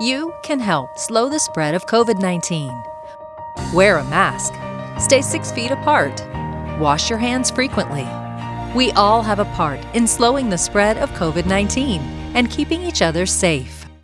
You can help slow the spread of COVID 19. Wear a mask. Stay six feet apart. Wash your hands frequently. We all have a part in slowing the spread of COVID 19 and keeping each other safe.